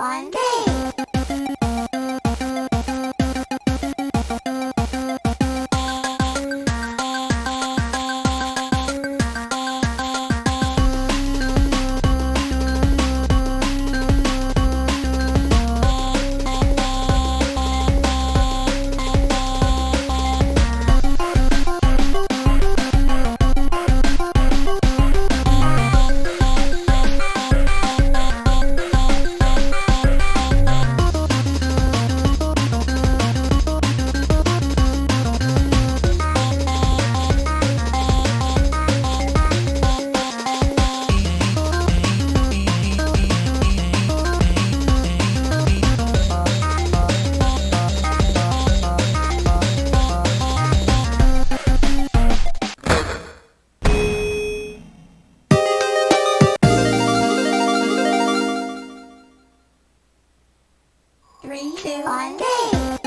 One, two. three, two, one, day.